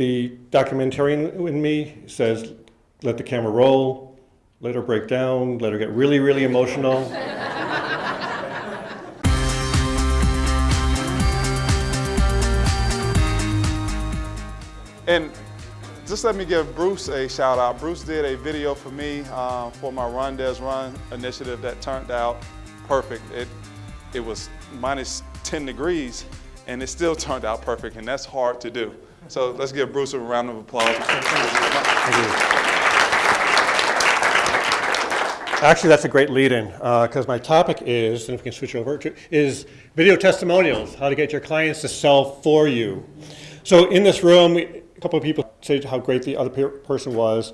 The documentarian in me says, let the camera roll, let her break down, let her get really, really emotional. And just let me give Bruce a shout out. Bruce did a video for me uh, for my Run Des Run initiative that turned out perfect. It, it was minus 10 degrees and it still turned out perfect and that's hard to do. So let's give Bruce a round of applause. Actually, that's a great lead-in uh, because my topic is, and if we can switch over to, is video testimonials, how to get your clients to sell for you. So in this room, a couple of people said how great the other person was.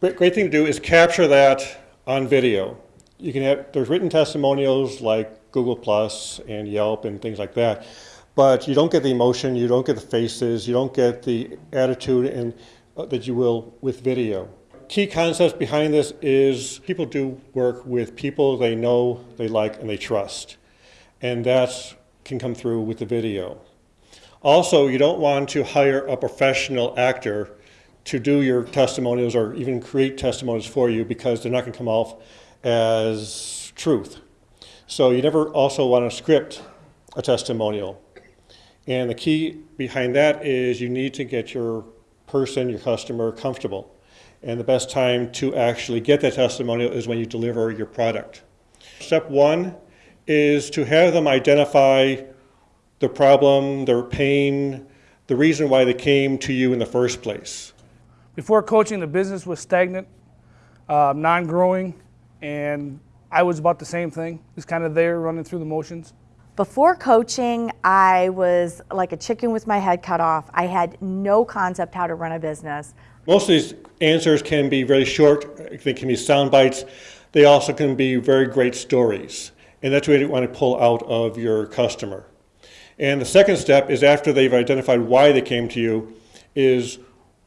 Great, great thing to do is capture that on video. You can have, there's written testimonials like Google Plus and Yelp and things like that, but you don't get the emotion, you don't get the faces, you don't get the attitude and, uh, that you will with video. Key concepts behind this is people do work with people they know, they like, and they trust. And that can come through with the video. Also, you don't want to hire a professional actor to do your testimonials or even create testimonials for you because they're not going to come off as truth. So you never also want to script a testimonial. And the key behind that is you need to get your person, your customer, comfortable. And the best time to actually get that testimonial is when you deliver your product. Step one is to have them identify the problem, their pain, the reason why they came to you in the first place. Before coaching, the business was stagnant, uh, non-growing, and I was about the same thing, just kind of there running through the motions. Before coaching, I was like a chicken with my head cut off. I had no concept how to run a business. Most of these answers can be very short, they can be sound bites. They also can be very great stories. And that's what you want to pull out of your customer. And the second step is after they've identified why they came to you, is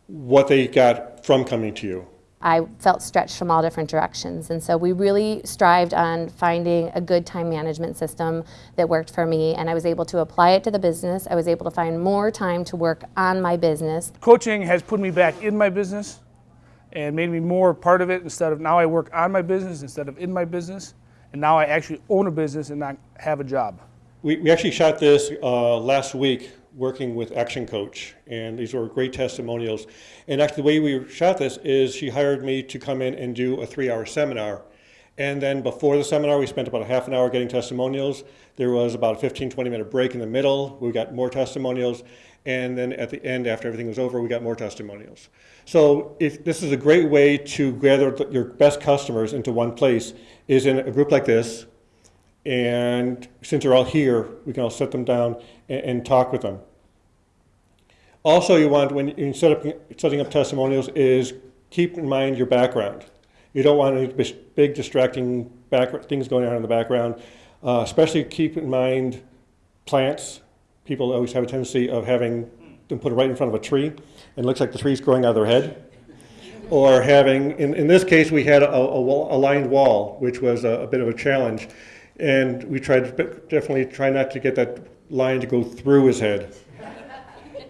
what they got from coming to you. I felt stretched from all different directions. And so we really strived on finding a good time management system that worked for me. And I was able to apply it to the business. I was able to find more time to work on my business. Coaching has put me back in my business and made me more part of it instead of now I work on my business instead of in my business. And now I actually own a business and not have a job. We, we actually shot this uh, last week working with Action Coach, and these were great testimonials. And actually, the way we shot this is she hired me to come in and do a three-hour seminar. And then before the seminar, we spent about a half an hour getting testimonials. There was about a 15, 20 minute break in the middle. We got more testimonials. And then at the end, after everything was over, we got more testimonials. So if this is a great way to gather your best customers into one place, is in a group like this, and since they're all here, we can all sit them down and, and talk with them. Also, you want, when you set up, setting up testimonials, is keep in mind your background. You don't want any big distracting things going on in the background. Uh, especially keep in mind plants. People always have a tendency of having them put right in front of a tree, and it looks like the tree's growing out of their head. Or having, in, in this case, we had a, a, a lined wall, which was a, a bit of a challenge. And we tried definitely try not to get that line to go through his head.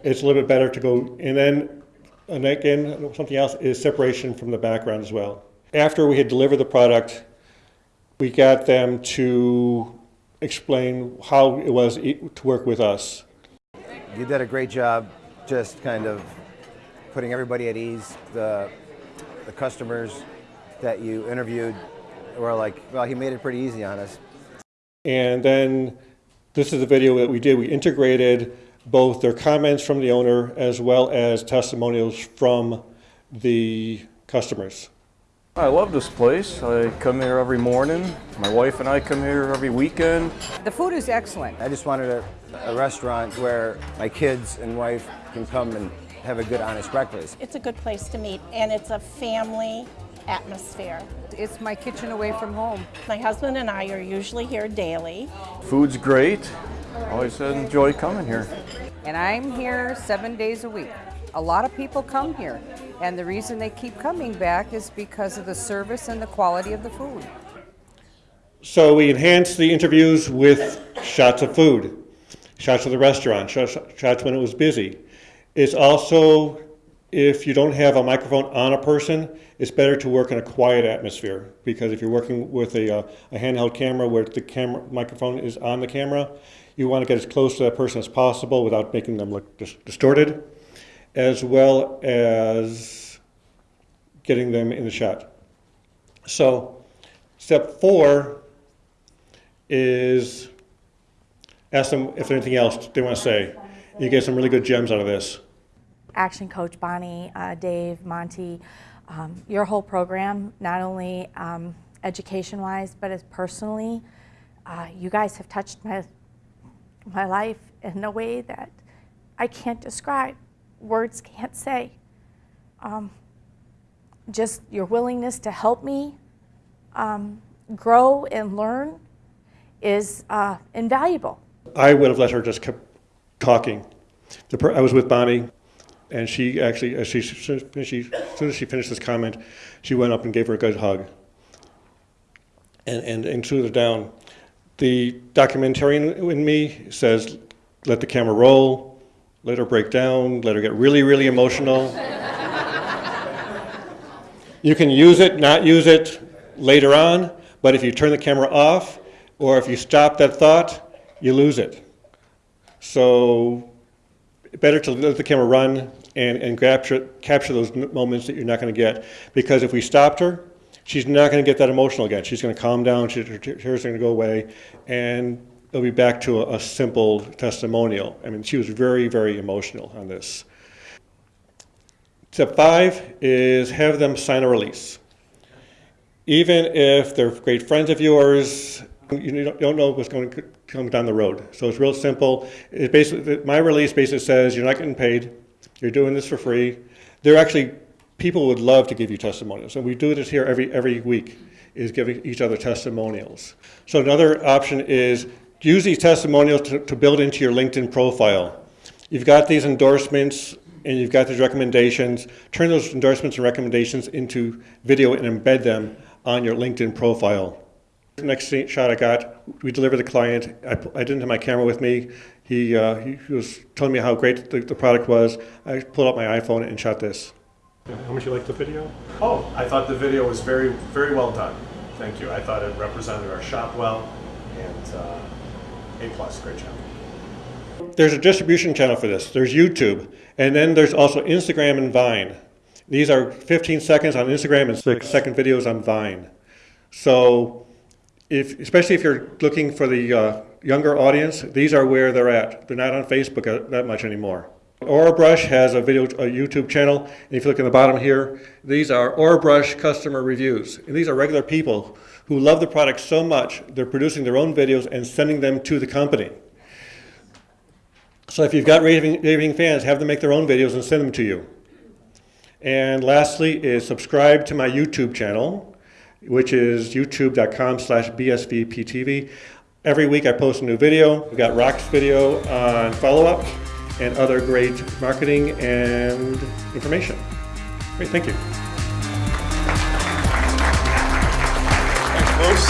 it's a little bit better to go, and then, and again, something else is separation from the background as well. After we had delivered the product, we got them to explain how it was to work with us. You did a great job just kind of putting everybody at ease. The, the customers that you interviewed were like, well, he made it pretty easy on us. And then this is the video that we did. We integrated both their comments from the owner as well as testimonials from the customers. I love this place. I come here every morning. My wife and I come here every weekend. The food is excellent. I just wanted a, a restaurant where my kids and wife can come and have a good, honest breakfast. It's a good place to meet, and it's a family atmosphere. It's my kitchen away from home. My husband and I are usually here daily. Food's great. Always enjoy coming here. And I'm here seven days a week. A lot of people come here, and the reason they keep coming back is because of the service and the quality of the food. So we enhanced the interviews with shots of food, shots of the restaurant, shots, shots when it was busy. It's also, if you don't have a microphone on a person, it's better to work in a quiet atmosphere because if you're working with a, uh, a handheld camera where the camera microphone is on the camera, you want to get as close to that person as possible without making them look dis- distorted, as well as getting them in the shot. So, step four is ask them if anything else they want to say. You get some really good gems out of this. Action Coach Bonnie, uh, Dave, Monty, um, your whole program, not only um, education wise, but as personally, uh, you guys have touched my, my life in a way that I can't describe, words can't say. Um, just your willingness to help me um, grow and learn is uh, invaluable. I would have let her just keep talking. I was with Bonnie, and she actually, as she, she, as soon as she finished this comment, she went up and gave her a good hug and, and, and soothed her down. The documentarian in me says, let the camera roll, let her break down, let her get really, really emotional. you can use it, not use it later on, but if you turn the camera off or if you stop that thought, you lose it. So better to let the camera run and, and capture, capture those moments that you're not going to get. Because if we stopped her, she's not going to get that emotional again. She's going to calm down, she, her tears are going to go away, and it'll be back to a, a simple testimonial. I mean, she was very, very emotional on this. Step five is have them sign a release. Even if they're great friends of yours, you don't- know what's going to come down the road. So it's real simple. It basically, my release basically says you're not getting paid, you're doing this for free. There are actually, people would love to give you testimonials, and we do this here every, every week, is giving each other testimonials. So another option is use these testimonials to, to build into your LinkedIn profile. You've got these endorsements and you've got these recommendations. Turn those endorsements and recommendations into video and embed them on your LinkedIn profile. The next shot I got, we delivered the client. I, I didn't have my camera with me. He, uh, he was telling me how great the, the product was. I pulled out my iPhone and shot this. How much you like the video? Oh, I thought the video was very, very well done. Thank you. I thought it represented our shop well, and uh, A plus, great job. There's a distribution channel for this. There's YouTube, and then there's also Instagram and Vine. These are 15 seconds on Instagram and six second videos on Vine. So, if especially if you're looking for the uh, younger audience, these are where they're at. They're not on Facebook uh, that much anymore. Orabrush has a video, a YouTube channel, and if you look in the bottom here, these are Orabrush customer reviews. And these are regular people who love the product so much, they're producing their own videos and sending them to the company. So if you've got raving, raving fans, have them make their own videos and send them to you. And lastly is subscribe to my YouTube channel, which is youtube.com slash bsvptv. Every week I post a new video. We've got Rock's video on follow-up and other great marketing and information. Great, thank you. Thanks, Bruce.